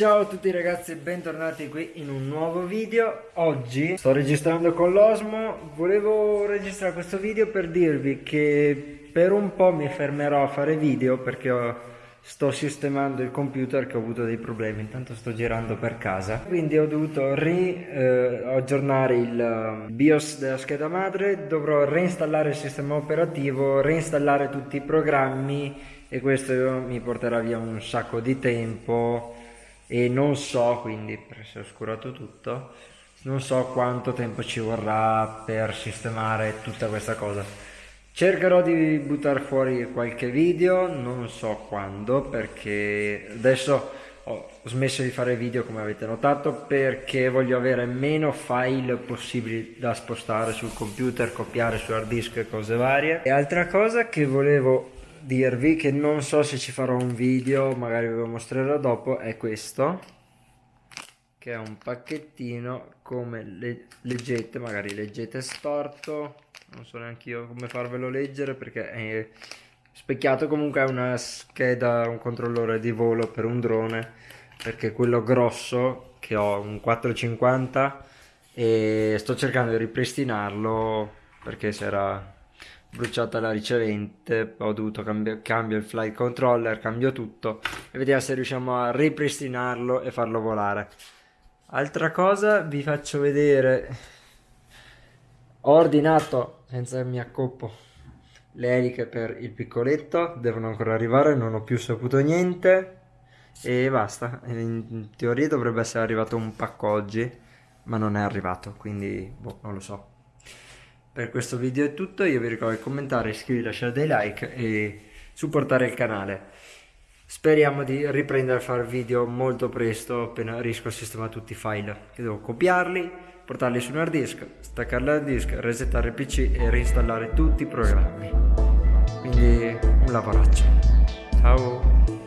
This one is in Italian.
Ciao a tutti ragazzi e bentornati qui in un nuovo video. Oggi sto registrando con l'Osmo. Volevo registrare questo video per dirvi che per un po' mi fermerò a fare video Perché sto sistemando il computer che ho avuto dei problemi. Intanto sto girando per casa. Quindi ho dovuto riaggiornare eh, il BIOS della scheda madre. Dovrò reinstallare il sistema operativo Reinstallare tutti i programmi E questo mi porterà via un sacco di tempo e non so quindi perché si è oscurato tutto non so quanto tempo ci vorrà per sistemare tutta questa cosa. Cercherò di buttare fuori qualche video non so quando perché adesso ho smesso di fare video come avete notato perché voglio avere meno file possibili da spostare sul computer copiare su hard disk e cose varie. E altra cosa che volevo dirvi che non so se ci farò un video, magari ve lo mostrerò dopo, è questo che è un pacchettino come le leggete, magari leggete storto, non so neanche io come farvelo leggere perché è specchiato comunque è una scheda, un controllore di volo per un drone perché quello grosso che ho un 450 e sto cercando di ripristinarlo perché si era bruciata la ricevente ho dovuto cambiare cambio il flight controller cambio tutto e vediamo se riusciamo a ripristinarlo e farlo volare. Altra cosa vi faccio vedere. Ho ordinato senza che mi accoppo le eliche per il piccoletto devono ancora arrivare non ho più saputo niente e basta. In teoria dovrebbe essere arrivato un pacco oggi ma non è arrivato quindi boh, non lo so per questo video è tutto, io vi ricordo di commentare, iscrivervi, lasciare dei like e supportare il canale. Speriamo di riprendere a fare video molto presto appena riesco a sistemare tutti i file. Che devo copiarli, portarli su un hard disk, staccare l'hard disk, resettare il pc e reinstallare tutti i programmi. Quindi un lavoraccio. Ciao!